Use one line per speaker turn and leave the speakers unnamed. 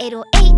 0800.